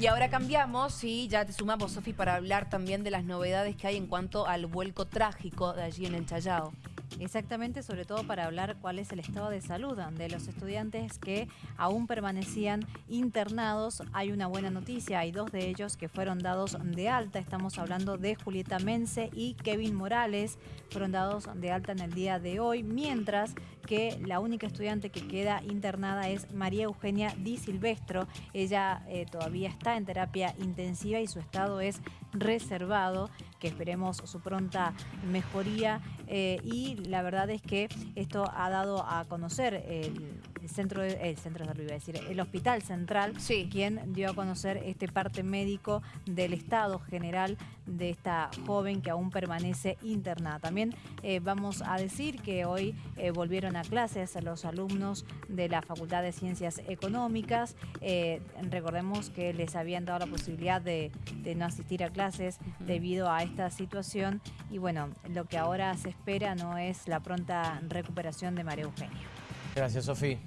Y ahora cambiamos y ya te sumamos, Sofi, para hablar también de las novedades que hay en cuanto al vuelco trágico de allí en el Chayao. Exactamente, sobre todo para hablar cuál es el estado de salud de los estudiantes que aún permanecían internados. Hay una buena noticia, hay dos de ellos que fueron dados de alta. Estamos hablando de Julieta Mense y Kevin Morales. Fueron dados de alta en el día de hoy, mientras que la única estudiante que queda internada es María Eugenia Di Silvestro. Ella eh, todavía está en terapia intensiva y su estado es reservado, que esperemos su pronta mejoría. Eh, y la verdad es que esto ha dado a conocer el, centro, de, el centro de salud, iba a decir, el hospital central, quien dio a conocer este parte médico del estado general de esta joven que aún permanece internada. También eh, vamos a decir que hoy volvieron a clases los alumnos de la Facultad de Ciencias Económicas. Eh, recordemos que les habían dado la posibilidad de, no asistir a clases debido a esta situación y bueno, lo que ahora se espera no es la pronta recuperación de María Eugenia. Gracias, Sofía.